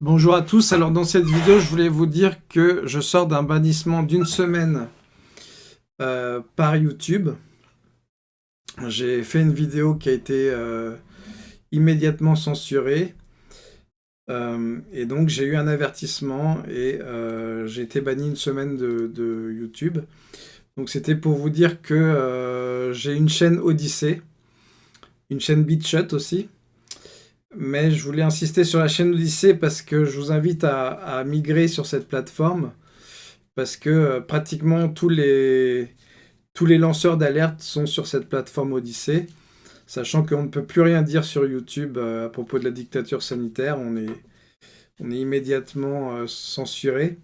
Bonjour à tous, alors dans cette vidéo je voulais vous dire que je sors d'un bannissement d'une semaine euh, par YouTube. J'ai fait une vidéo qui a été euh, immédiatement censurée euh, et donc j'ai eu un avertissement et j'ai été banni une semaine de, YouTube. Donc c'était pour vous dire que j'ai une chaîne Odyssée, une chaîne BitChut aussi, mais je voulais insister sur la chaîne Odyssée parce que je vous invite à, migrer sur cette plateforme parce que euh, pratiquement tous les, tous les lanceurs d'alerte sont sur cette plateforme Odyssée, sachant qu'on ne peut plus rien dire sur YouTube euh, à propos de la dictature sanitaire, on est, on est immédiatement euh, censuré.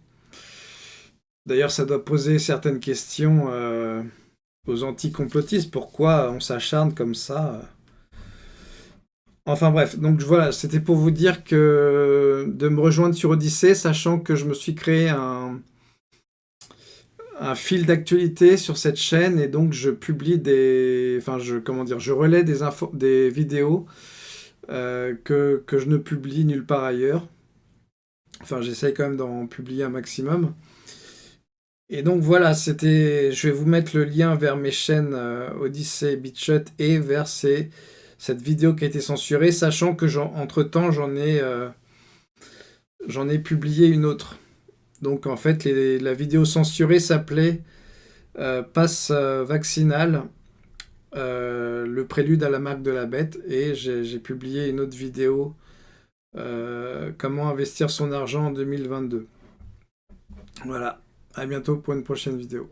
D'ailleurs, ça doit poser certaines questions aux anti-complotistes. Pourquoi on s'acharne comme ça Enfin bref, donc voilà, c'était pour vous dire que de me rejoindre sur Odyssée, sachant que je me suis créé un, fil d'actualité sur cette chaîne et donc je publie des, enfin je, comment dire, je relais des infos, des vidéos euh, que, je ne publie nulle part ailleurs. Enfin, j'essaye quand même d'en publier un maximum. Et donc voilà, c'était, je vais vous mettre le lien vers mes chaînes euh, Odyssée, BitChut et vers ces cette vidéo qui a été censurée, sachant que entre-temps, j'en ai, euh, j'en ai publié une autre. Donc en fait, la vidéo censurée s'appelait euh, Passe euh, vaccinal, le prélude à la marque de la bête, et j'ai publié une autre vidéo, Comment investir son argent en 2022. Voilà, à bientôt pour une prochaine vidéo.